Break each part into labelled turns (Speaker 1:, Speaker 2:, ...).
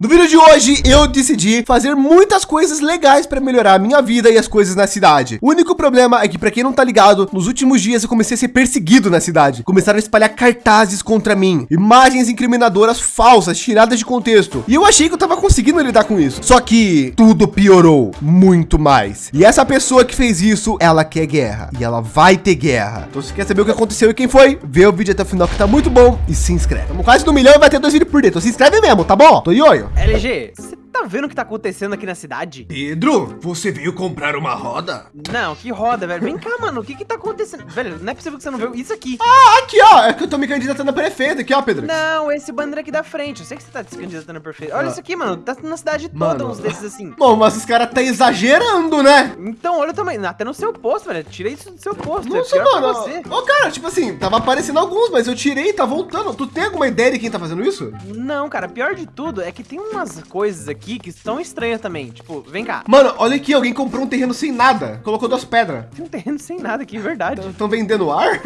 Speaker 1: No vídeo de hoje, eu decidi fazer muitas coisas legais para melhorar a minha vida e as coisas na cidade. O único problema é que, para quem não tá ligado, nos últimos dias eu comecei a ser perseguido na cidade. Começaram a espalhar cartazes contra mim, imagens incriminadoras falsas, tiradas de contexto. E eu achei que eu tava conseguindo lidar com isso. Só que tudo piorou muito mais. E essa pessoa que fez isso, ela quer guerra. E ela vai ter guerra. Então se quer saber o que aconteceu e quem foi, vê o vídeo até o final que tá muito bom e se inscreve. Estamos quase no milhão e vai ter dois vídeos por dentro. Então se inscreve mesmo, tá bom? Tô ioio.
Speaker 2: LG, você tá vendo o que tá acontecendo aqui na cidade?
Speaker 1: Pedro, você veio comprar uma roda?
Speaker 2: Não, que roda, velho. Vem cá, mano. O que que tá acontecendo? Velho, não é possível que você não viu isso aqui.
Speaker 1: Ah, aqui, ó. É que eu tô me candidatando a prefeito aqui, ó, Pedro.
Speaker 2: Não, esse banner aqui da frente. Eu sei que você tá se candidatando a prefeito. Olha
Speaker 1: Ah.
Speaker 2: isso aqui, mano. Tá na cidade toda
Speaker 1: Mano.
Speaker 2: uns desses assim.
Speaker 1: Bom, mas os caras tá exagerando, né?
Speaker 2: Então, olha também. Até no seu posto, velho. Tira isso do seu posto.
Speaker 1: Nossa,
Speaker 2: é pior pra
Speaker 1: mano.
Speaker 2: você.
Speaker 1: Ô, cara, tipo assim, tava aparecendo alguns, mas eu tirei e tá voltando. Tu tem alguma ideia de quem tá fazendo isso?
Speaker 2: Não, cara, pior de tudo é que tem umas coisas aqui que estão estranhas também. Tipo, vem cá.
Speaker 1: Mano, olha aqui, alguém comprou um terreno sem nada. Colocou duas pedras.
Speaker 2: Tem um terreno sem nada aqui, verdade.
Speaker 1: Estão vendendo ar?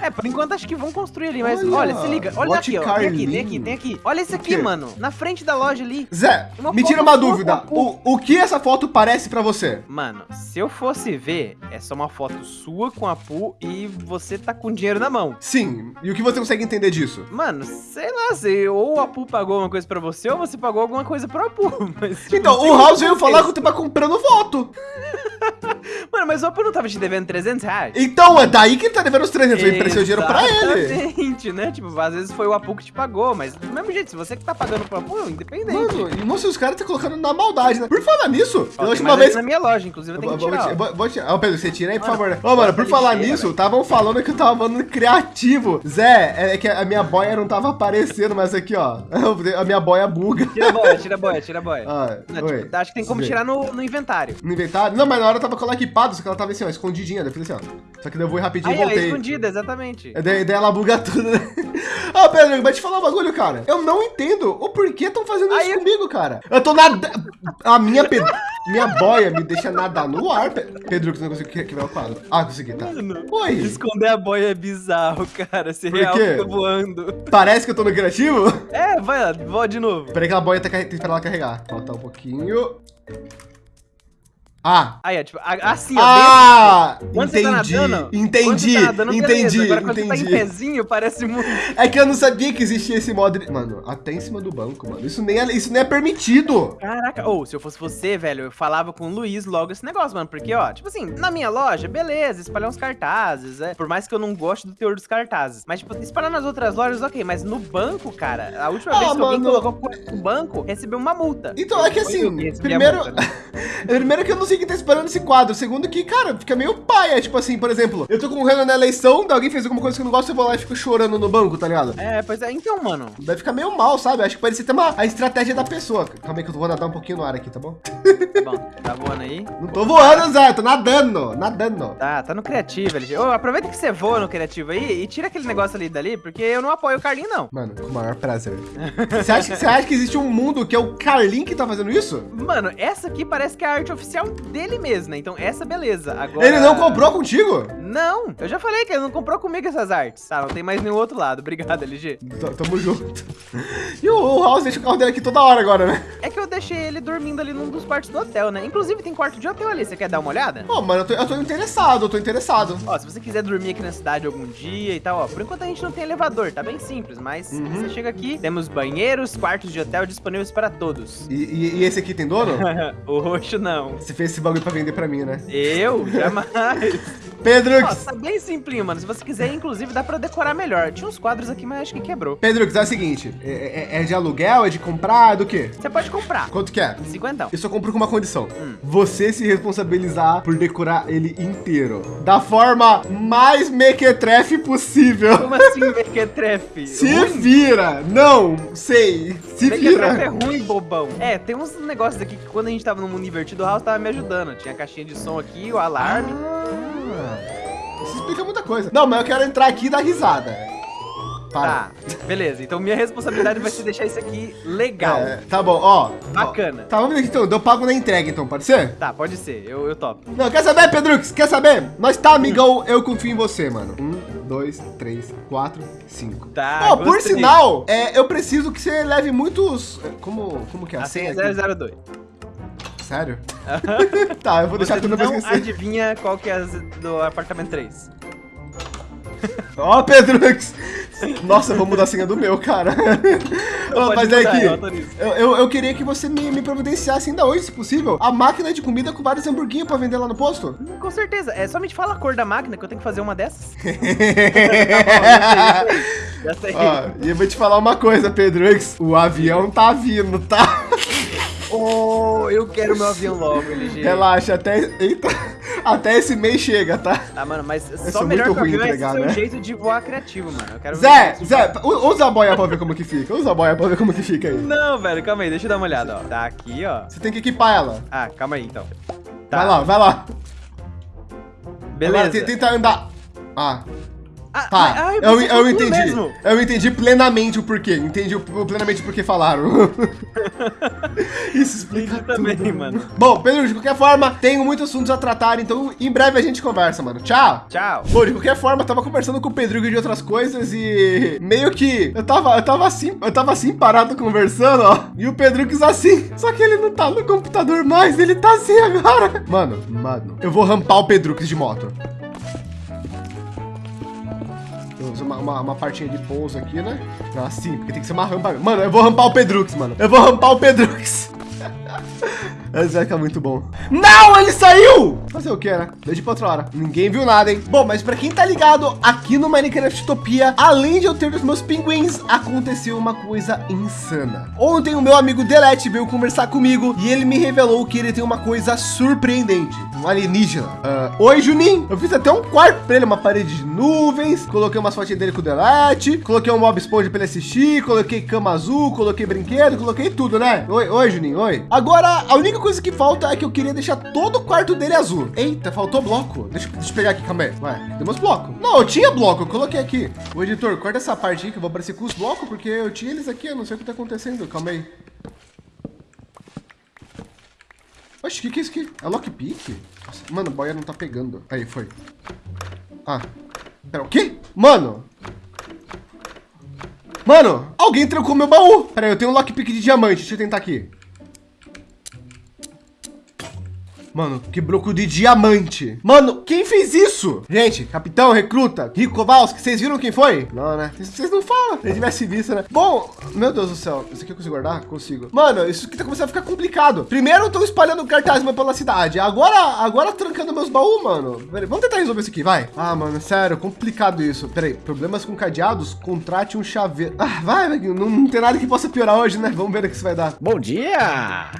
Speaker 2: É, por enquanto acho que vão construir ali, mas
Speaker 1: Olha,
Speaker 2: olha, se liga. Olha aqui, ó. Tem aqui, tem aqui, tem aqui. Olha isso aqui, mano. Na frente da loja ali.
Speaker 1: Zé,
Speaker 2: Uma
Speaker 1: me tira uma dúvida. O, o que essa foto parece pra você?
Speaker 2: Mano, se eu fosse ver, é só uma foto sua com a Pu e você tá com dinheiro na mão.
Speaker 1: Sim, e o que você consegue entender disso?
Speaker 2: Mano, sei lá, se ou a Pu pagou alguma coisa pra você ou você pagou alguma coisa pra Pu. Mas, tipo,
Speaker 1: Então, o House veio falar que eu tava comprando voto.
Speaker 2: Mano, mas o Apu não tava te devendo 300 reais?
Speaker 1: Então, é daí que ele tá devendo os 300. Eu emprestei o dinheiro pra ele.
Speaker 2: Exatamente, né? Tipo, às vezes foi o Apu que te pagou, mas do mesmo jeito, se você que tá pagando pro Apu, independente.
Speaker 1: Mano, e moço, os caras tá colocando na maldade, né? Por falar nisso,
Speaker 2: Ó,
Speaker 1: última
Speaker 2: mais
Speaker 1: vez.
Speaker 2: na minha loja, inclusive, eu tenho
Speaker 1: Vou,
Speaker 2: que tirar.
Speaker 1: ti-
Speaker 2: ó.
Speaker 1: vou, vou tirar. Ô, Pedro, você tira aí, por
Speaker 2: Mano,
Speaker 1: favor. Ô, mano, por falar nisso, estavam falando que eu tava falando criativo. Zé, é que a minha boia não tava aparecendo, mas aqui, ó. A minha boia buga.
Speaker 2: Tira a boia, tira a boia, tira a boia.
Speaker 1: Ah,
Speaker 2: Não, tipo, acho que tem como tirar no, no inventário.
Speaker 1: No inventário? Não, mas na hora tava com ela equipado, só que ela tava assim, ó, escondidinha. Daí eu falei assim, ó. Só que daí eu vou rapidinho e
Speaker 2: Aí, ó,
Speaker 1: voltei.
Speaker 2: escondida, exatamente.
Speaker 1: Daí, daí ela buga tudo, né? Ô, Pedro, vai te falar um bagulho, cara. Eu não entendo o porquê estão fazendo
Speaker 2: Aí
Speaker 1: isso
Speaker 2: eu-
Speaker 1: comigo, cara. Eu tô nadando. A minha, pe... minha boia me deixa nadar no ar. Pe... Pedro, que você não conseguiu quebrar o quadro. Ah, consegui, tá.
Speaker 2: Mano,
Speaker 1: Oi.
Speaker 2: Esconder a boia é bizarro, cara. Se real fica voando.
Speaker 1: Parece que eu tô no criativo?
Speaker 2: É, vai lá, voa de novo.
Speaker 1: Peraí que a boia tá tem que esperar ela carregar. Falta um pouquinho. Ah.
Speaker 2: Aí, ó, tipo, a- assim, ó.
Speaker 1: Ah,
Speaker 2: quando você tá
Speaker 1: entendi,
Speaker 2: nadando, quando
Speaker 1: entendi,
Speaker 2: tá nadando, beleza.
Speaker 1: entendi,
Speaker 2: Agora, quando você tá em
Speaker 1: entendi.
Speaker 2: pezinho, parece muito.
Speaker 1: É que eu não sabia que existia esse modo. de- Mano, até em cima do banco, mano. Isso nem é, isso nem é permitido.
Speaker 2: Caraca, ou se eu fosse você, velho, eu falava com o Luiz logo esse negócio, mano. Porque, ó, tipo assim, na minha loja, beleza, espalhar uns cartazes, é. Por mais que eu não goste do teor dos cartazes. Mas, tipo, espalhar nas outras lojas, ok. Mas no banco, cara, a última
Speaker 1: Ah,
Speaker 2: vez que alguém
Speaker 1: mano.
Speaker 2: colocou coisa no banco, recebeu uma multa.
Speaker 1: Então, é que
Speaker 2: eu
Speaker 1: assim, primeiro.
Speaker 2: multa, né?
Speaker 1: primeiro que eu não sei quem tá esperando esse quadro. Segundo que, cara, fica meio paia. Tipo assim, por exemplo, eu tô concorrendo na eleição, alguém fez alguma coisa que eu não gosto, eu vou lá e fico chorando no banco, tá ligado?
Speaker 2: É, pois é, então, mano.
Speaker 1: Daí fica meio mal, sabe? Acho que pode ser até uma, a estratégia da pessoa. Calma aí que eu vou nadar um pouquinho no ar aqui, tá bom?
Speaker 2: Tá bom, tá voando aí.
Speaker 1: Não tô voando, Zé, tô nadando, nadando.
Speaker 2: Tá, tá no criativo, LG. Ô, aproveita que você voa no criativo aí e tira aquele negócio ali dali, porque eu não apoio o Carlinho, não.
Speaker 1: Mano, com o maior prazer. Você acha, você acha que existe um mundo que é o Carlin que tá fazendo isso?
Speaker 2: Mano, essa aqui parece que é a arte oficial dele mesmo, né? Então essa beleza. Agora...
Speaker 1: Ele não comprou contigo?
Speaker 2: Não, eu já falei que ele não comprou comigo essas artes. Tá, não tem mais nenhum outro lado. Obrigado, LG.
Speaker 1: T- Tamo junto. E o, o House deixa o carro dele aqui toda hora agora, né?
Speaker 2: É que eu deixei ele dormindo ali num dos quartos do hotel, né? Inclusive tem quarto de hotel ali. Você quer dar uma olhada?
Speaker 1: Pô, mano, eu tô, eu tô interessado, eu tô interessado.
Speaker 2: Ó, se você quiser dormir aqui na cidade algum dia e tal, ó. Por enquanto a gente não tem elevador, tá bem simples. Mas
Speaker 1: Uhum.
Speaker 2: você chega aqui, temos banheiros, quartos de hotel disponíveis para todos.
Speaker 1: E, e- e esse aqui tem dono?
Speaker 2: o roxo não.
Speaker 1: Você fez esse bagulho pra vender pra mim, né?
Speaker 2: Eu? Jamais.
Speaker 1: Pedro,
Speaker 2: Ó, tá bem simplinho, mano. Se você quiser, inclusive, dá pra decorar melhor. Tinha uns quadros aqui, mas acho que quebrou.
Speaker 1: Pedro, é o seguinte: é, é- é de aluguel, é de comprar, é do quê?
Speaker 2: Você pode comprar.
Speaker 1: Quanto que é?
Speaker 2: Cinquentão.
Speaker 1: Eu só compro com uma condição.
Speaker 2: Hum.
Speaker 1: Você se responsabilizar por decorar ele inteiro. Da forma mais mequetrefe possível.
Speaker 2: Como assim, Mequetrefe?
Speaker 1: Se
Speaker 2: Ruim?
Speaker 1: vira! Não, sei. Se
Speaker 2: Mequetrefe é
Speaker 1: vira.
Speaker 2: ruim, bobão. É, tem uns negócios aqui que quando a gente tava no mundo invertido, o House tava me ajudando. Tinha a caixinha de som aqui, o alarme.
Speaker 1: Ah, isso explica muita coisa. Não, mas eu quero entrar aqui e dar risada. para.
Speaker 2: Tá, beleza. Então minha responsabilidade vai ser deixar isso aqui legal.
Speaker 1: É, tá bom, ó.
Speaker 2: Bacana.
Speaker 1: Ó. Tá, vamos ver aqui então. Eu pago na entrega, então, pode ser?
Speaker 2: Tá, pode ser. Eu, eu topo.
Speaker 1: Não, quer saber, Pedrux? Quer saber? Nós tá, amigão. Eu confio em você, mano. Um, dois, três, quatro, cinco.
Speaker 2: Tá,
Speaker 1: Ó, por
Speaker 2: gostei.
Speaker 1: sinal, é, eu preciso que você leve muitos... Como, como que é a
Speaker 2: A
Speaker 1: senha?
Speaker 2: senha
Speaker 1: aqui?
Speaker 2: 002.
Speaker 1: Sério? tá, eu vou deixar
Speaker 2: Você
Speaker 1: tudo pra
Speaker 2: não
Speaker 1: esquecer.
Speaker 2: adivinha qual que é do apartamento 3.
Speaker 1: Ó, Pedrux. Nossa, eu vou mudar a senha do meu, cara.
Speaker 2: Pode
Speaker 1: mas é que
Speaker 2: eu
Speaker 1: eu, eu, queria que você me, me providenciasse ainda hoje, se possível, a máquina de comida com vários hamburguinhos pra vender lá no posto.
Speaker 2: Com certeza. É somente fala a cor da máquina que eu tenho que fazer uma dessas. Já sei.
Speaker 1: Ó, e eu vou te falar uma coisa, Pedrux. O avião tá vindo, tá?
Speaker 2: Oh, eu quero meu avião logo, LG.
Speaker 1: Relaxa, até, eita, até esse mês chega, tá?
Speaker 2: Tá, mano, mas só melhor
Speaker 1: muito
Speaker 2: que o avião é
Speaker 1: entregar,
Speaker 2: seu
Speaker 1: né?
Speaker 2: jeito de voar criativo, mano. Eu quero
Speaker 1: Zé,
Speaker 2: ver.
Speaker 1: Zé, usa a boia pra ver como que fica. Usa a boia pra ver como que fica aí.
Speaker 2: Não, velho, calma aí, deixa eu dar uma olhada, ó. Tá aqui, ó.
Speaker 1: Você tem que equipar ela.
Speaker 2: Ah, calma aí, então. Tá,
Speaker 1: Vai lá, vai lá.
Speaker 2: beleza.
Speaker 1: Agora, tenta andar. Ah,
Speaker 2: Ah,
Speaker 1: tá.
Speaker 2: ai,
Speaker 1: eu,
Speaker 2: você
Speaker 1: eu
Speaker 2: falou
Speaker 1: entendi.
Speaker 2: mesmo.
Speaker 1: Eu entendi plenamente o porquê. Entendi plenamente o porquê falaram. Isso explica
Speaker 2: Entendi também,
Speaker 1: tudo.
Speaker 2: mano.
Speaker 1: Bom, Pedro, de qualquer forma, tenho muitos assuntos a tratar, então em breve a gente conversa, mano. Tchau.
Speaker 2: Tchau.
Speaker 1: Bom, de qualquer forma, eu tava conversando com o Pedrigo de outras coisas e meio que eu tava, eu tava assim, eu tava assim parado conversando, ó. E o Pedrigo assim. Só que ele não tá no computador mais, ele tá assim agora. Mano, mano, eu vou rampar o Pedrux de moto. Uma, uma, uma partinha de pouso aqui, né? Assim, porque tem que ser uma rampa. Mano, eu vou rampar o Pedrux, mano. Eu vou rampar o Pedrux. Esse vai ficar muito bom. Não, ele saiu! Fazer o que, né? Deixa pra outra hora. Ninguém viu nada, hein? Bom, mas pra quem tá ligado, aqui no Minecraft Utopia, além de eu ter os meus pinguins, aconteceu uma coisa insana. Ontem o meu amigo Delete veio conversar comigo e ele me revelou que ele tem uma coisa surpreendente. Um alienígena. Ah, Oi, Juninho. Eu fiz até um quarto pra ele, uma parede de nuvens. Coloquei umas fotinhas dele com o Delete. Coloquei um mob esponja pra ele assistir. Coloquei cama azul, coloquei brinquedo, coloquei tudo, né? Oi, oi, Juninho, oi. Agora, a única coisa que falta é que eu queria deixar todo o quarto dele azul. Eita, faltou bloco. Deixa, deixa eu pegar aqui, calma aí. Ué, temos bloco. Não, eu tinha bloco, eu coloquei aqui. O editor, corta essa parte aí que eu vou aparecer com os blocos, porque eu tinha eles aqui, eu não sei o que tá acontecendo. Calma aí. Oxe, o que, que é isso aqui? É lockpick? Nossa, Mano, a boia não tá pegando. Aí, foi. Ah. Pera, o quê? Mano! Mano, alguém trancou meu baú. Pera aí, eu tenho um lockpick de diamante. Deixa eu tentar aqui. Mano, que bloco de diamante. Mano, quem fez isso? Gente, capitão, recruta, Rico Kowalski, vocês viram quem foi? Não, né? Vocês- não falam. Se tivesse visto, né? Bom, meu Deus do céu. Isso aqui eu consigo guardar? Consigo. Mano, isso aqui tá começando a ficar complicado. Primeiro eu tô espalhando cartaz pela cidade. Agora, agora trancando meus baús, mano. Peraí, vamos tentar resolver isso aqui, vai. Ah, mano, sério, complicado isso. Peraí, problemas com cadeados? Contrate um chaveiro. Ah, vai, não, não tem nada que possa piorar hoje, né? Vamos ver o que isso vai dar.
Speaker 3: Bom dia!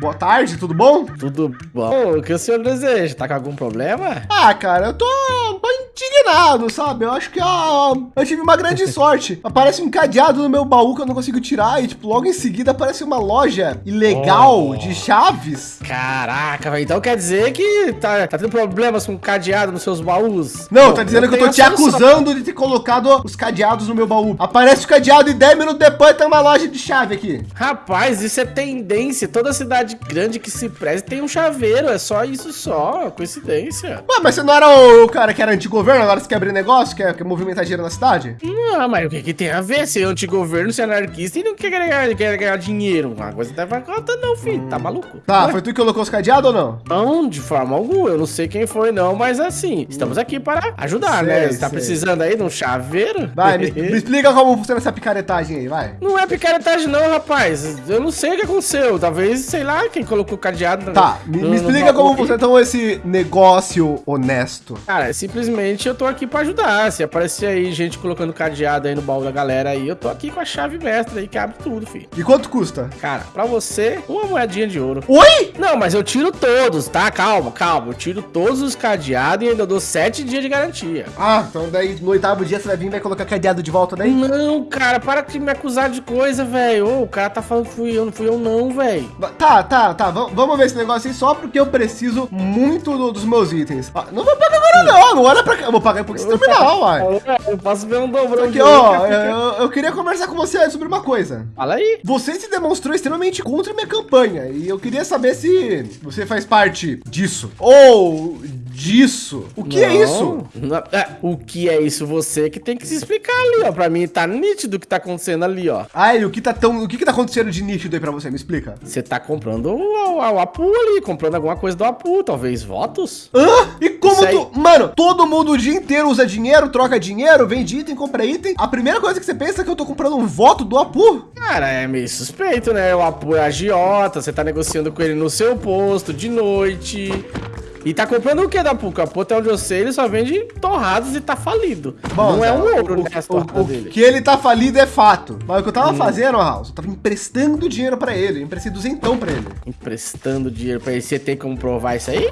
Speaker 1: Boa tarde, tudo bom?
Speaker 3: Tudo bom? O que o senhor deseja? Tá com algum problema?
Speaker 1: Ah, cara, eu tô, indignado, sabe? Eu acho que ó, eu tive uma grande sorte. Aparece um cadeado no meu baú que eu não consigo tirar e, tipo, logo em seguida aparece uma loja ilegal
Speaker 3: Oh.
Speaker 1: de chaves.
Speaker 3: Caraca, velho. Então quer dizer que tá, tá tendo problemas com cadeado nos seus baús?
Speaker 1: Não,
Speaker 3: Bom,
Speaker 1: tá dizendo que eu tô te acusando de ter colocado os cadeados no meu baú. Aparece o cadeado e 10 minutos depois tem uma loja de chave aqui.
Speaker 3: Rapaz, isso é tendência. Toda cidade grande que se preze tem um chaveiro. É só isso só. Coincidência.
Speaker 1: Ué, mas você não era o cara que era antigoverno, agora você quer abrir negócio, quer, quer movimentar dinheiro na cidade?
Speaker 3: Ah, mas o que, que tem a ver? Ser antigoverno, ser anarquista e não quer ganhar, quer ganhar dinheiro. Uma coisa não vai conta, não, filho. Tá maluco?
Speaker 1: Tá, foi tu que colocou os cadeados ou não?
Speaker 3: Não, de forma alguma. Eu não sei quem foi, não, mas assim, estamos aqui para ajudar,
Speaker 1: Sei,
Speaker 3: né? Você tá
Speaker 1: sei.
Speaker 3: precisando aí de um chaveiro?
Speaker 1: Vai, me, me explica como funciona essa picaretagem aí, vai.
Speaker 3: Não é picaretagem, não, rapaz. Eu não sei o que aconteceu. Talvez, sei lá, quem colocou o cadeado.
Speaker 1: Tá, me,
Speaker 3: no-
Speaker 1: me
Speaker 3: no
Speaker 1: explica
Speaker 3: baú
Speaker 1: como
Speaker 3: que-
Speaker 1: funciona então esse negócio honesto.
Speaker 3: Cara, simplesmente eu tô aqui pra ajudar. Se aparecer aí gente colocando cadeado aí no baú da galera aí, eu tô aqui com a chave mestra aí que abre tudo, filho.
Speaker 1: E quanto custa?
Speaker 3: Cara, pra você, uma moedinha de ouro.
Speaker 1: Oi?
Speaker 3: Não, mas eu tiro todos, tá? Calma, calma. Eu tiro todos os cadeados e ainda dou sete dias de garantia.
Speaker 1: Ah, então daí no oitavo dia você vai vir e vai colocar cadeado de volta daí?
Speaker 3: Não, cara, para de me acusar de coisa, velho. Ô, O cara tá falando que fui eu, não fui eu não, velho.
Speaker 1: Tá, tá, tá. vam- Vamos ver esse negócio aí só porque eu preciso muito do- dos meus itens. Ah, não vou pagar agora não. Não olha pra cá. Eu vou pagar depois que você terminar, uai.
Speaker 3: É, Eu posso ver um dobrão
Speaker 1: Aqui, ó,
Speaker 3: cara.
Speaker 1: eu, eu queria conversar com você sobre uma coisa.
Speaker 3: Fala aí.
Speaker 1: Você se demonstrou extremamente contra a minha campanha e eu queria saber se você faz parte disso ou disso. O que é
Speaker 3: Não,
Speaker 1: isso?
Speaker 3: não- é, o que é isso? Você que tem que se explicar ali, ó. Pra mim tá nítido o que tá acontecendo ali, ó.
Speaker 1: Ah, e o que tá tão, o que que tá acontecendo de nítido aí pra você? Me explica.
Speaker 3: Você tá comprando o, o, o Apu ali, comprando alguma coisa do Apu, talvez votos?
Speaker 1: Hã? E como
Speaker 3: aí-
Speaker 1: tu. Mano, todo mundo o dia inteiro usa dinheiro, troca dinheiro, vende item, compra item. A primeira coisa que você pensa é que eu tô comprando um voto do Apu.
Speaker 3: Cara, é meio suspeito, né? O Apu é agiota, você tá negociando com ele no seu posto, de noite. E tá comprando o que da o Apu, até onde eu sei, ele só vende torrados e tá falido. não é um ouro,
Speaker 1: o,
Speaker 3: né,
Speaker 1: o,
Speaker 3: torradas
Speaker 1: o
Speaker 3: dele.
Speaker 1: que ele tá falido é fato. Mas o que eu
Speaker 3: Hum.
Speaker 1: tava fazendo, House, eu tava emprestando dinheiro pra ele. Eu emprestei duzentão pra ele.
Speaker 3: Emprestando dinheiro pra ele, você tem como provar isso aí?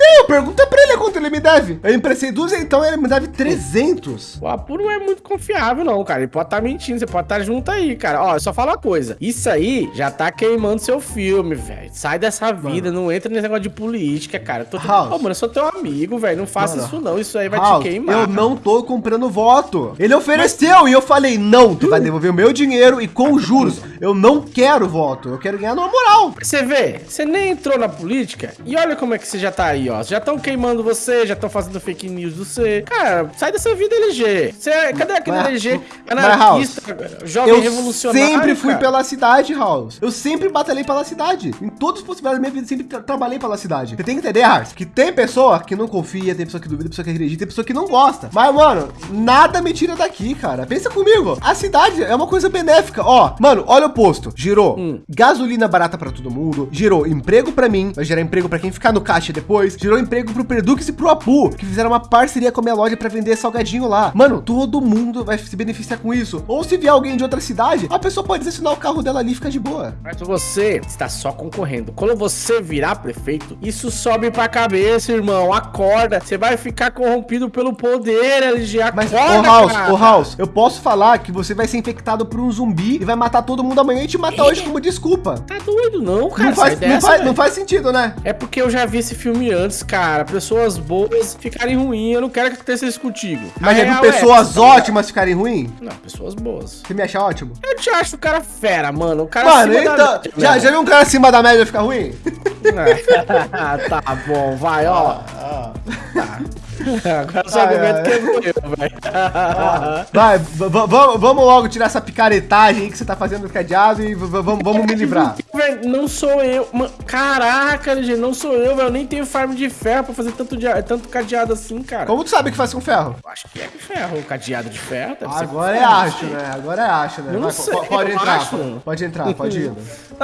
Speaker 1: Tem, pergunta pra ele quanto ele me deve. Eu emprestei duzentão e ele me deve 300.
Speaker 3: O Apu não é muito confiável, não, cara. Ele pode estar mentindo, você pode estar junto aí, cara. Ó, eu só falo uma coisa. Isso aí já tá queimando seu filme, velho. Sai dessa vida, não entra nesse negócio de política, cara. Tô...
Speaker 1: House.
Speaker 3: Ô, mano, eu sou teu amigo, velho. Não faça
Speaker 1: Mano,
Speaker 3: isso, não. Isso aí vai
Speaker 1: House,
Speaker 3: te queimar.
Speaker 1: eu não tô comprando voto. Ele ofereceu e eu falei, não, tu vai devolver o meu dinheiro e com juros. Eu não quero voto, eu quero ganhar na moral.
Speaker 3: Você vê, você nem entrou na política e olha como é que você já tá aí, ó. Já estão queimando você, já estão fazendo fake news do você. Cara, sai dessa vida LG. Você, cadê aquele
Speaker 1: Mas-
Speaker 3: LG
Speaker 1: mas,
Speaker 3: anarquista, jovem
Speaker 1: Eu
Speaker 3: revolucionário?
Speaker 1: sempre fui
Speaker 3: cara?
Speaker 1: pela cidade, House. Eu sempre batalhei pela cidade. Em todas as possibilidades da minha vida, sempre tra- trabalhei pela cidade. Você tem que entender, Hars, que tem pessoa que não confia, tem pessoa que duvida, tem pessoa que acredita, tem pessoa que não gosta. Mas, mano, nada me tira daqui, cara. Pensa comigo. A cidade é uma coisa benéfica. Ó, mano, olha o posto. Girou
Speaker 3: Hum.
Speaker 1: gasolina barata pra todo mundo, gerou emprego pra mim, vai gerar emprego pra quem ficar no caixa depois, gerou emprego pro Perdux e pro Apu, que fizeram uma parceria com a minha loja pra vender salgadinho lá. Mano, todo mundo vai se beneficiar com isso. Ou se vier alguém de outra cidade, a pessoa pode estacionar o carro dela ali e ficar de boa.
Speaker 3: Mas você está só concorrendo. Quando você virar prefeito, isso sobe pra cabeça, irmão. Acorda. Você vai ficar corrompido pelo poder, LG.
Speaker 1: Mas,
Speaker 3: Acorda,
Speaker 1: ô House,
Speaker 3: cara.
Speaker 1: ô House, eu posso falar que você vai ser infectado por um zumbi e vai matar todo mundo amanhã e te matar hoje como desculpa.
Speaker 3: Tá doido, não, cara.
Speaker 1: Não faz, não,
Speaker 3: dessa,
Speaker 1: faz, não faz sentido, né?
Speaker 3: É porque eu já vi esse filme antes, cara. Pessoas boas ficarem ruins. Eu não quero que aconteça isso contigo.
Speaker 1: Mas já viu
Speaker 3: real é
Speaker 1: pessoas
Speaker 3: ligado?
Speaker 1: ótimas ficarem ruins?
Speaker 3: Não, pessoas boas.
Speaker 1: Você me acha ótimo?
Speaker 3: Eu te acho o cara fera, mano. O cara
Speaker 1: Mano,
Speaker 3: acima da
Speaker 1: então,
Speaker 3: média,
Speaker 1: já, já viu um cara acima da média ficar ruim?
Speaker 3: Ah, tá bom, vai, ó. Tá. Agora o seu argumento quebrou eu, velho.
Speaker 1: Vai, vamos logo tirar essa picaretagem aí que você tá fazendo no cadeado e v- v- vamos, me livrar.
Speaker 3: Não sou eu. Mano, caraca, LG, não sou eu, velho. Eu nem tenho farm de ferro pra fazer tanto, tanto cadeado assim, cara.
Speaker 1: Como tu sabe que faz com ferro?
Speaker 3: Eu Acho que é com ferro, cadeado de ferro. deve ser com
Speaker 1: Agora é
Speaker 3: ferro,
Speaker 1: acho, né? Agora é acho, né?
Speaker 3: Eu não
Speaker 1: Vai,
Speaker 3: sei,
Speaker 1: po- pode entrar, pode entrar, pode ir.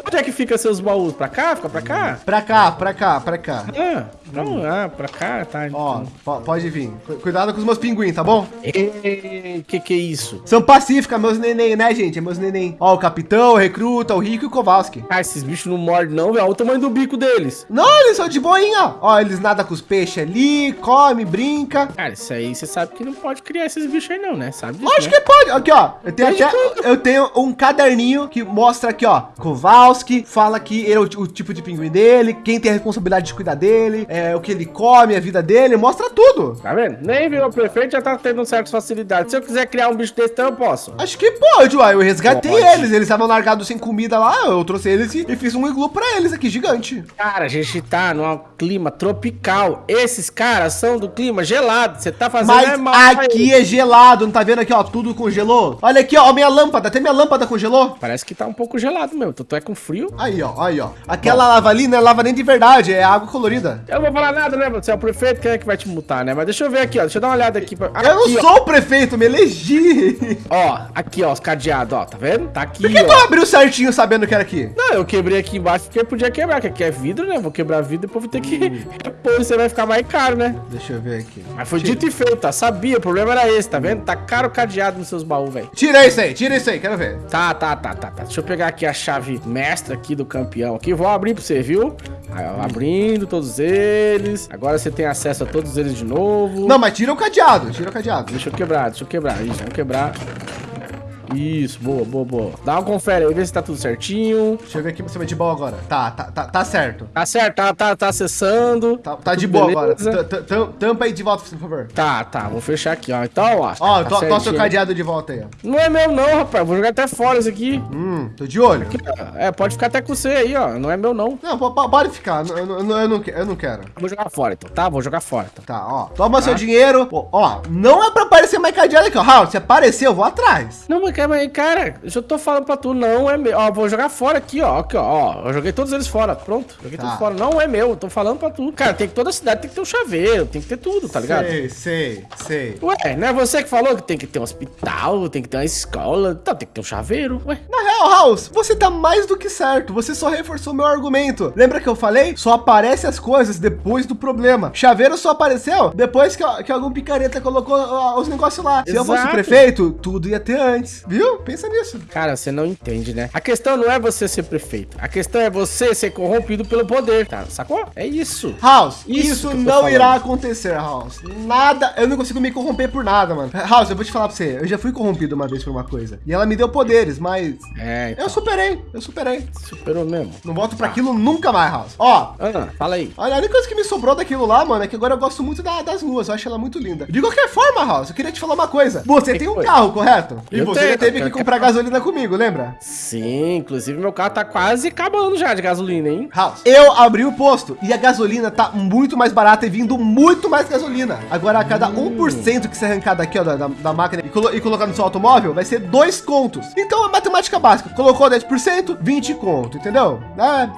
Speaker 3: Onde é que fica seus baús? Pra cá? Fica pra cá?
Speaker 1: Pra cá, pra cá, pra cá.
Speaker 3: Ah, não, ah, pra cá, tá.
Speaker 1: Ó, po- pode vir. Cu- Cuidado com os meus pinguins, tá bom?
Speaker 3: Ei, que que é isso?
Speaker 1: São pacíficas, meus neném, né, gente? É meus neném. Ó, o capitão, o recruta, o rico e o Kowalski.
Speaker 3: Ah, esses bichos não mordem não, velho. Olha o tamanho do bico deles.
Speaker 1: Não, eles são de boinha. Ó, eles nadam com os peixes ali, come, brinca.
Speaker 3: Cara, isso aí você sabe que não pode criar esses bichos aí não, né? Sabe disso,
Speaker 1: Lógico
Speaker 3: né?
Speaker 1: que pode. Aqui, ó. Eu tenho
Speaker 3: Pode
Speaker 1: até. Eu tenho um caderninho que mostra aqui, ó. Kowalski fala que ele é o, ti- o tipo de pinguim dele, quem tem a responsabilidade de cuidar dele, é, o que ele come, a vida dele, mostra tudo.
Speaker 3: Tá vendo? Nem virou prefeito, já tá tendo certas facilidades. Se eu quiser criar um bicho desse, então eu posso.
Speaker 1: Acho que pode, uai. Eu resgatei
Speaker 3: Pode.
Speaker 1: eles. Eles estavam largados sem comida lá. Eu trouxe eles e, e fiz um iglu pra eles aqui, gigante.
Speaker 3: Cara, a gente tá num clima tropical. Esses caras são do clima gelado. Você tá fazendo
Speaker 1: Mas
Speaker 3: é mal.
Speaker 1: aqui é gelado, não tá vendo aqui, ó? Tudo congelou. Olha aqui, ó, minha lâmpada. Até minha lâmpada congelou.
Speaker 3: Parece que tá um pouco gelado mesmo. Tu é com frio.
Speaker 1: Aí, ó, aí, ó. Aquela lava ali não é lava nem de verdade, é água colorida.
Speaker 3: Eu vou falar nada, né? Você é o prefeito, quem é que vai te multar, né? Mas deixa eu ver aqui, ó. Deixa eu dar uma olhada aqui. Pra...
Speaker 1: Eu não
Speaker 3: Aqui, ó.
Speaker 1: sou o prefeito, me elegi.
Speaker 3: Ó, aqui, ó, os cadeados, ó. Tá vendo? Tá aqui,
Speaker 1: Por que tu
Speaker 3: ó.
Speaker 1: abriu certinho sabendo que era aqui?
Speaker 3: Não, eu quebrei aqui embaixo porque podia quebrar, que aqui é vidro, né? Vou quebrar vidro e depois vou ter que repor, você vai ficar mais caro, né?
Speaker 1: Deixa eu ver aqui.
Speaker 3: Mas foi dito e feito, tá? Sabia, o problema era esse, tá vendo? Tá caro o cadeado nos seus baús, velho.
Speaker 1: Tira isso aí, tira isso aí, quero ver.
Speaker 3: Tá, tá, tá, tá, tá. Deixa eu pegar aqui a chave mestra aqui do campeão aqui. Vou abrir pra você, viu? Aí, ó, Abrindo todos eles. Agora você tem acesso a todos eles de novo.
Speaker 1: Não, mas tira o cadeado, tira o cadeado.
Speaker 3: Deixa eu quebrar, deixa eu quebrar. Vamos quebrar. Isso, boa, boa, boa. Dá uma confere aí, vê se tá tudo certinho.
Speaker 1: Deixa eu ver aqui pra você ver de boa agora. Tá, tá, tá, tá certo.
Speaker 3: Tá certo, tá, tá, tá acessando.
Speaker 1: Tá, tá de boa
Speaker 3: beleza?
Speaker 1: agora. T- t- tam- Tampa aí de volta, por favor.
Speaker 3: Tá, tá, vou fechar aqui, ó. Então, ó.
Speaker 1: Ó,
Speaker 3: tá
Speaker 1: seu cadeado de volta aí, ó.
Speaker 3: Não é meu não, rapaz. Vou jogar até fora isso aqui.
Speaker 1: Hum, tô de olho.
Speaker 3: É, pode ficar até com você aí, ó. Não é meu não.
Speaker 1: Não, po- po- pode ficar. Eu, eu, eu, não, eu não quero.
Speaker 3: Vou jogar fora então, tá? Vou jogar fora então.
Speaker 1: Tá, ó. Toma seu dinheiro. Pô, ó, não é pra aparecer mais cadeado aqui, ó. Raul, se aparecer, eu vou atrás.
Speaker 3: Não, mas cara, cara, eu já tô falando pra tu, não é meu. Ó, vou jogar fora aqui, ó. Aqui, ó. Eu joguei todos eles fora. Pronto. Joguei
Speaker 1: Tá.
Speaker 3: todos fora. Não é meu. eu Tô falando pra tu. Cara, tem que toda cidade tem que ter um chaveiro, tem que ter tudo, tá ligado?
Speaker 1: Sei, sei, sei.
Speaker 3: Ué, não é você que falou que tem que ter um hospital, tem que ter uma escola, então tem que ter um chaveiro, ué.
Speaker 1: Na real, House, você tá mais do que certo. Você só reforçou meu argumento. Lembra que eu falei? Só aparece as coisas depois do problema. Chaveiro só apareceu depois que, que algum picareta colocou ó, os negócios lá. Se eu fosse
Speaker 3: Exato.
Speaker 1: prefeito, tudo ia ter antes. Viu? Pensa nisso.
Speaker 3: Cara, você não entende, né? A questão não é você ser prefeito. A questão é você ser corrompido pelo poder, tá? Sacou? É isso.
Speaker 1: House,
Speaker 3: Isso
Speaker 1: isso, não irá acontecer, House. Nada, eu não consigo me corromper por nada, mano. House, eu vou te falar pra você, eu já fui corrompido uma vez por uma coisa. E ela me deu poderes, mas
Speaker 3: É, então,
Speaker 1: eu superei, eu superei.
Speaker 3: superou mesmo.
Speaker 1: Não volto pra aquilo nunca mais, House. Ó,
Speaker 3: Ah, fala aí.
Speaker 1: Olha, a única coisa que me sobrou daquilo lá, mano, é que agora eu gosto muito da- das luas. Eu acho ela muito linda. De qualquer forma, House, eu queria te falar uma coisa. Você
Speaker 3: Que
Speaker 1: tem um
Speaker 3: foi?
Speaker 1: carro, correto? E
Speaker 3: Eu
Speaker 1: você
Speaker 3: tenho,
Speaker 1: já teve que comprar
Speaker 3: é-
Speaker 1: gasolina comigo, lembra?
Speaker 3: Sim, inclusive meu carro tá quase acabando já de gasolina, hein?
Speaker 1: House, eu abri o posto e a gasolina tá muito mais barata e vindo muito mais gasolina. Agora, a cada 1% que você arrancar daqui, ó, da, da- da máquina e, colo- e colocar no seu automóvel, vai ser dois contos. Então, é matemática básica. Colocou 10%, 20 conto, entendeu?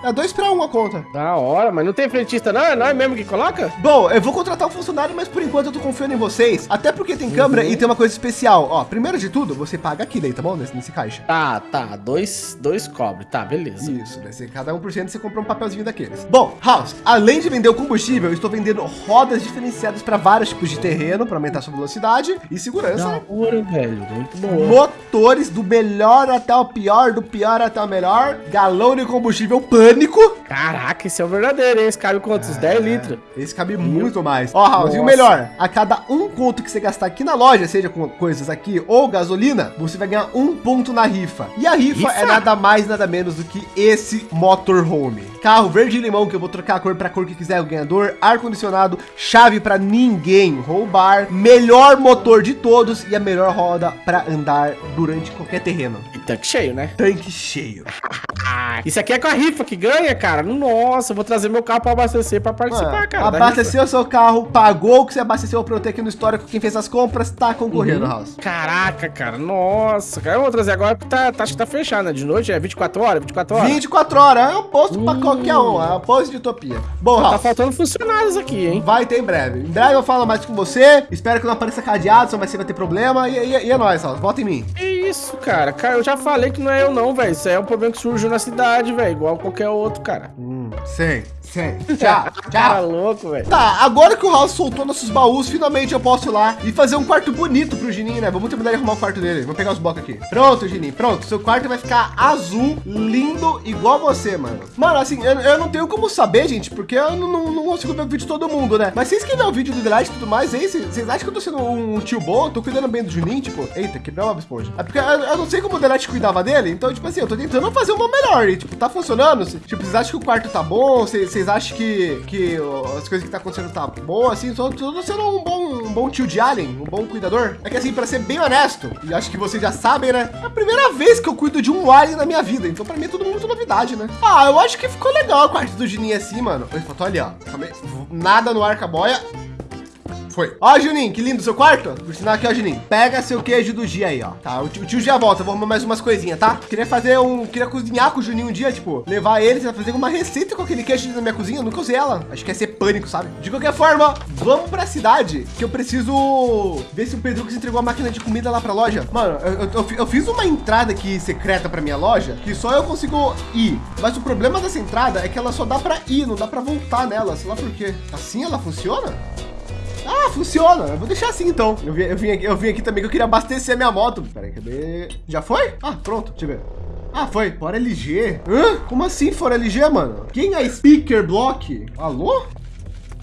Speaker 1: É, é dois para um a conta.
Speaker 3: Da hora, mas não tem frentista não? É nós mesmo que coloca?
Speaker 1: Bom, eu vou contratar um funcionário, mas por enquanto eu tô confiando em vocês. Até porque tem câmera e tem uma coisa especial. Ó, primeiro de tudo, você paga aqui daí, tá bom? Nesse, nesse caixa.
Speaker 3: Tá, tá. Dois, dois cobre. Tá, beleza.
Speaker 1: Isso, vai ser cada 1% você compra um papelzinho daqueles. Bom, House, além de vender o combustível, eu estou vendendo rodas diferenciadas para vários tipos de terreno, para aumentar sua velocidade e segurança.
Speaker 3: Da
Speaker 1: né?
Speaker 3: hora, velho. Muito boa.
Speaker 1: Motores do melhor até o pior, do pior até o melhor. Galão de combustível pânico.
Speaker 3: Caraca, esse é o verdadeiro, hein? Esse cabe quantos? 10 litros.
Speaker 1: Esse cabe muito mais. Ó, House, e o
Speaker 3: Nossa.
Speaker 1: melhor, a cada um conto que você gastar aqui na loja, seja com coisas aqui ou gasolina, você vai ganhar um ponto na rifa. E a rifa,
Speaker 3: Rifa?
Speaker 1: é nada mais, nada menos do que esse motorhome. Carro verde e limão, que eu vou trocar a cor para a cor que quiser o ganhador, ar-condicionado, chave para ninguém roubar, melhor motor de todos e a melhor roda para andar durante qualquer terreno.
Speaker 3: E tanque cheio, né?
Speaker 1: Tanque cheio.
Speaker 3: Ah, isso aqui é com a rifa que ganha, cara. Nossa, eu vou trazer meu carro pra abastecer pra participar,
Speaker 1: Mano,
Speaker 3: cara.
Speaker 1: abasteceu seu carro, pagou o que você abasteceu para eu ter aqui no histórico. Quem fez as compras tá concorrendo,
Speaker 3: Uhum.
Speaker 1: House.
Speaker 3: Caraca, cara. Nossa, cara. Eu vou trazer agora porque tá, tá, acho que tá fechado, né? De noite é 24 horas, 24 horas.
Speaker 1: 24 horas, é um posto pra qualquer um, é um posto de utopia. Bom,
Speaker 3: Tá
Speaker 1: House,
Speaker 3: faltando funcionários aqui, hein?
Speaker 1: vai ter em breve. Em breve eu falo mais com você, espero que não apareça cadeado, só vai ser vai ter problema, e, e, e é nóis, House, volta em mim.
Speaker 3: Que isso, cara? Cara, eu já falei que não é eu não, velho. Isso aí é um problema que surgiu na cidade, velho. Igual qualquer outro, cara.
Speaker 1: Hum, sei, sei. Tchau,
Speaker 3: Cara
Speaker 1: tchau.
Speaker 3: louco, velho.
Speaker 1: Tá, agora que o House soltou nossos baús, finalmente eu posso ir lá e fazer um quarto bonito pro Gininho, né? Vamos terminar de arrumar o quarto dele. Vou pegar os blocos aqui. Pronto, Gininho, pronto. Seu quarto vai ficar azul, lindo, igual você, mano. Mano, assim, eu, eu não tenho como saber, gente, porque eu não, não, não consigo ver o vídeo de todo mundo, né? Mas vocês que vê o vídeo do Delight e tudo mais, aí, vocês acham que eu tô sendo um tio bom? Eu tô cuidando bem do Juninho, tipo, eita, quebrou uma esponja. É porque eu, eu não sei como o Delight cuidava dele, então, tipo assim, eu tô tentando fazer uma melhor. E, tipo, tá funcionando. Tipo, vocês acham que o quarto tá bom? Vocês vocês acham que, que as coisas que tá acontecendo tá boa, assim? Tô, tô sendo um bom, um bom tio de Alien, um bom cuidador. É que, assim, pra ser bem honesto, e acho que vocês já sabem, né? É a primeira vez que eu cuido de um Alien na minha vida. Então, pra mim, é tudo muito novidade, né? Ah, eu acho que ficou legal o quarto do Juninho assim, mano. Oi, tô ali, ó. Nada no arca-boia. Foi. Ó, Juninho, que lindo seu quarto. Por sinal aqui, ó, Juninho. Pega seu queijo do dia aí, ó. Tá, o tio, o tio já volta. Vou arrumar mais umas coisinhas, tá? Queria fazer um... Queria cozinhar com o Juninho um dia, tipo... Levar ele pra fazer uma receita com aquele queijo na minha cozinha. Eu nunca usei ela. Acho que ia ser pânico, sabe? De qualquer forma, vamos pra cidade. Que eu preciso ver se o Pedro que entregou a máquina de comida lá pra loja. Mano, eu, eu- eu fiz uma entrada aqui secreta pra minha loja. Que só eu consigo ir. Mas o problema dessa entrada é que ela só dá pra ir. Não dá pra voltar nela. Sei lá por quê. Assim ela funciona? Ah, funciona. Eu vou deixar assim então. Eu vim, eu vim, aqui, eu vim aqui também que eu queria abastecer minha moto. Peraí, cadê? Já foi? Ah, pronto. Deixa eu ver. Ah, foi. Fora LG. Hã? Como assim fora LG, mano? Quem é Speaker Block? Alô?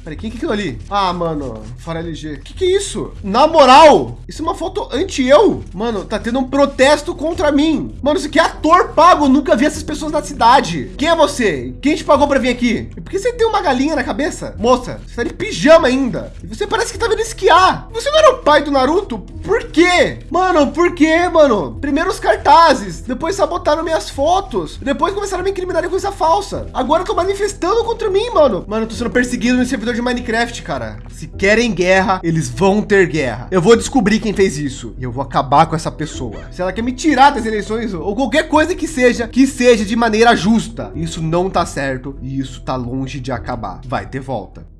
Speaker 1: Peraí, quem que é aquilo ali? Ah, mano, fora LG. Que que é isso? Na moral, isso é uma foto anti-eu. Mano, tá tendo um protesto contra mim. Mano, isso aqui é ator pago. Nunca vi essas pessoas na cidade. Quem é você? Quem te pagou para vir aqui? E por que você tem uma galinha na cabeça? Moça, você tá de pijama ainda. E você parece que tá vindo esquiar. Você não era o pai do Naruto? Por quê? Mano, por quê, mano? Primeiro os cartazes, depois sabotaram minhas fotos, depois começaram a me incriminar de coisa falsa. Agora tô manifestando contra mim, mano. Mano, eu tô sendo perseguido no servidor de Minecraft, cara. Se querem guerra, eles vão ter guerra. Eu vou descobrir quem fez isso e eu vou acabar com essa pessoa. Se ela quer me tirar das eleições ou qualquer coisa que seja, que seja de maneira justa. Isso não tá certo e isso tá longe de acabar. Vai ter volta.